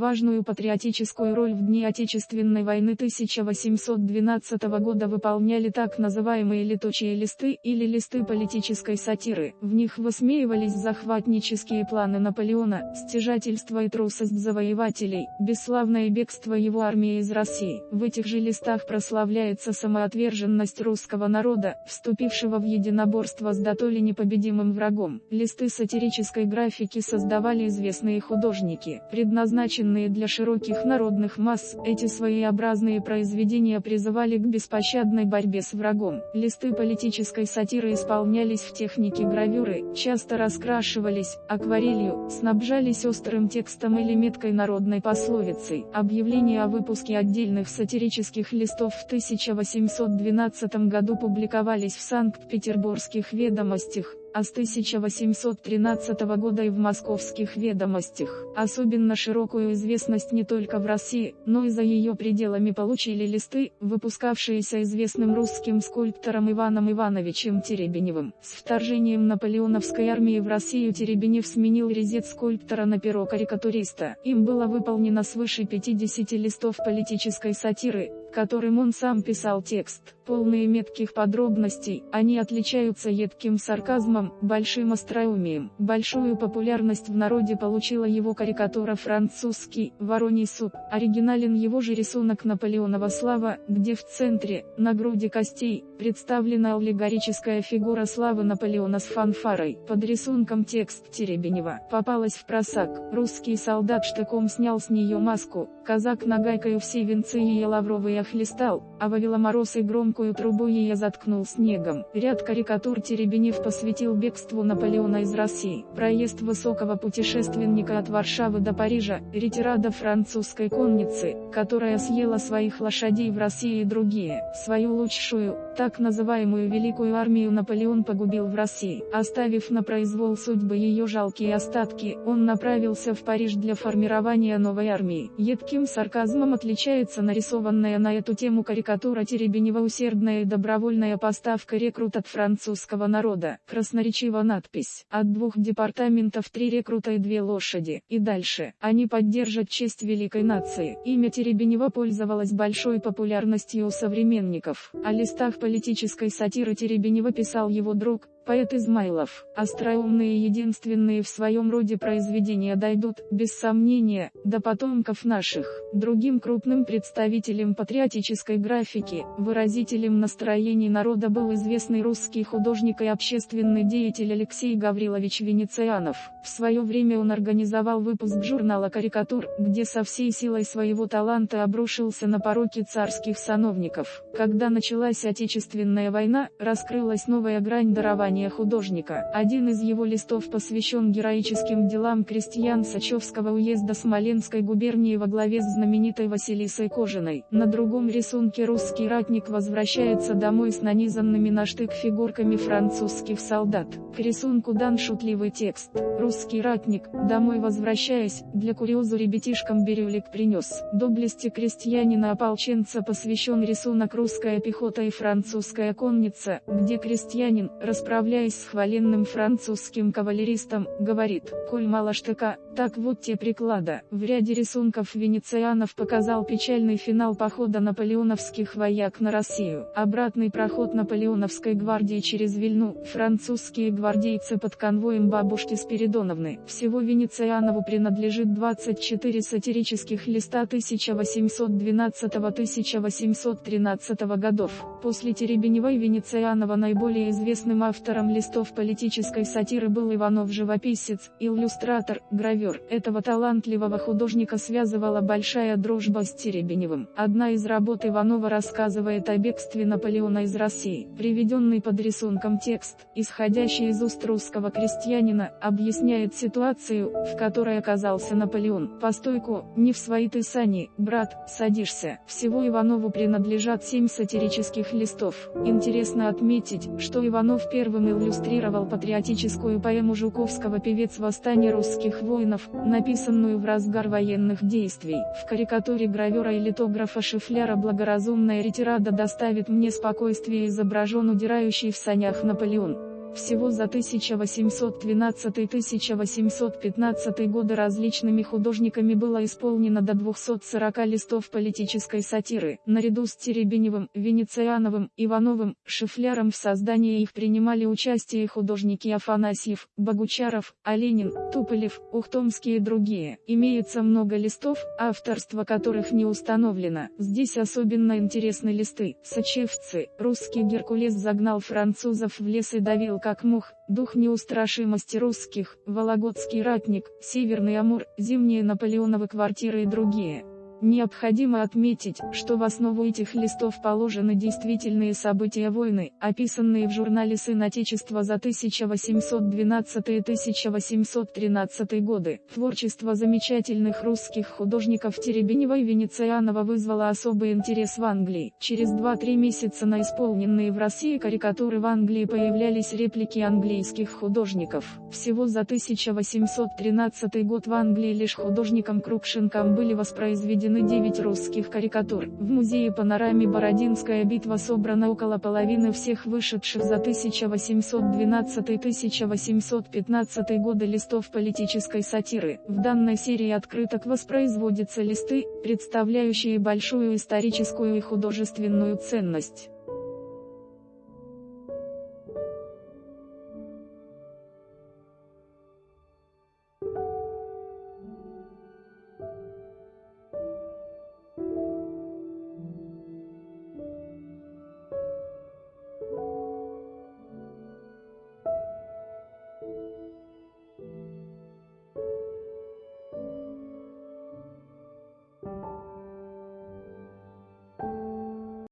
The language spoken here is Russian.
Важную патриотическую роль в дни Отечественной войны 1812 года выполняли так называемые летучие листы или листы политической сатиры. В них высмеивались захватнические планы Наполеона, стяжательство и трусость завоевателей, бесславное бегство его армии из России. В этих же листах прославляется самоотверженность русского народа, вступившего в единоборство с дотоле непобедимым врагом. Листы сатирической графики создавали известные художники, предназначенные предназначенные для широких народных масс, эти своеобразные произведения призывали к беспощадной борьбе с врагом. Листы политической сатиры исполнялись в технике гравюры, часто раскрашивались, акварелью, снабжались острым текстом или меткой народной пословицей. Объявления о выпуске отдельных сатирических листов в 1812 году публиковались в Санкт-Петербургских ведомостях, а с 1813 года и в московских ведомостях. Особенно широкую известность не только в России, но и за ее пределами получили листы, выпускавшиеся известным русским скульптором Иваном Ивановичем Теребеневым. С вторжением наполеоновской армии в Россию Теребенев сменил резет скульптора на перо карикатуриста. Им было выполнено свыше 50 листов политической сатиры, которым он сам писал текст. Полные метких подробностей, они отличаются едким сарказмом, большим остроумием. Большую популярность в народе получила его карикатура «Французский, вороний суп». Оригинален его же рисунок Наполеонова слава, где в центре, на груди костей, представлена аллегорическая фигура славы Наполеона с фанфарой. Под рисунком текст Теребенева. Попалась в просак. Русский солдат штыком снял с нее маску, казак нагайкою все венцы ее лавровые охлестал, а вовела мороз и громкую трубу ее заткнул снегом. Ряд карикатур Теребенев посвятил бегству Наполеона из России. Проезд высокого путешественника от Варшавы до Парижа, ретирада французской конницы, которая съела своих лошадей в России и другие. Свою лучшую, так называемую Великую армию Наполеон погубил в России. Оставив на произвол судьбы ее жалкие остатки, он направился в Париж для формирования новой армии. Едким сарказмом отличается нарисованная на эту тему карикатура Теребенева усердная и добровольная поставка рекрут от французского народа. Красноречива надпись. От двух департаментов три рекрута и две лошади. И дальше. Они поддержат честь великой нации. Имя Теребенева пользовалось большой популярностью у современников. О листах политической сатиры Теребенева писал его друг, Поэт Измайлов, остроумные единственные в своем роде произведения дойдут, без сомнения, до потомков наших. Другим крупным представителем патриотической графики, выразителем настроений народа был известный русский художник и общественный деятель Алексей Гаврилович Венецианов. В свое время он организовал выпуск журнала «Карикатур», где со всей силой своего таланта обрушился на пороки царских сановников. Когда началась Отечественная война, раскрылась новая грань дарования дарования художника. Один из его листов посвящен героическим делам крестьян Сачевского уезда Смоленской губернии во главе с знаменитой Василисой Кожиной. На другом рисунке русский ратник возвращается домой с нанизанными на штык фигурками французских солдат. К рисунку дан шутливый текст. Русский ратник, домой возвращаясь, для курьезу ребятишкам бирюлик принес. Доблести крестьянина-ополченца посвящен рисунок «Русская пехота и французская конница», где крестьянин, расправляется расправляясь с хваленным французским кавалеристом, говорит, «Коль мало штыка, так вот те приклада». В ряде рисунков Венецианов показал печальный финал похода наполеоновских вояк на Россию. Обратный проход наполеоновской гвардии через Вильну, французские гвардейцы под конвоем бабушки Спиридоновны. Всего Венецианову принадлежит 24 сатирических листа 1812-1813 годов. После Теребенева Венецианова наиболее известным автором Автором листов политической сатиры был Иванов-живописец, иллюстратор, гравер. Этого талантливого художника связывала большая дружба с Теребеневым. Одна из работ Иванова рассказывает о бегстве Наполеона из России. Приведенный под рисунком текст, исходящий из уст русского крестьянина, объясняет ситуацию, в которой оказался Наполеон. Постойку, не в свои ты сани, брат, садишься. Всего Иванову принадлежат семь сатирических листов. Интересно отметить, что Иванов первым первым иллюстрировал патриотическую поэму Жуковского «Певец восстания русских воинов», написанную в разгар военных действий. В карикатуре гравера и литографа Шифляра «Благоразумная ретирада доставит мне спокойствие» изображен удирающий в санях Наполеон. Всего за 1812-1815 годы различными художниками было исполнено до 240 листов политической сатиры. Наряду с Теребеневым, Венециановым, Ивановым, Шифляром в создании их принимали участие художники Афанасьев, Богучаров, Оленин, Туполев, Ухтомский и другие. Имеется много листов, авторство которых не установлено. Здесь особенно интересны листы. Сочевцы, русский Геркулес загнал французов в лес и давил как мух, дух неустрашимости русских, Вологодский ратник, Северный Амур, зимние Наполеоновы квартиры и другие. Необходимо отметить, что в основу этих листов положены действительные события войны, описанные в журнале «Сын Отечества» за 1812-1813 годы. Творчество замечательных русских художников Теребенева и Венецианова вызвало особый интерес в Англии. Через 2-3 месяца на исполненные в России карикатуры в Англии появлялись реплики английских художников. Всего за 1813 год в Англии лишь художником Крупшенком были воспроизведены проведены 9 русских карикатур. В музее панораме Бородинская битва собрана около половины всех вышедших за 1812-1815 годы листов политической сатиры. В данной серии открыток воспроизводятся листы, представляющие большую историческую и художественную ценность.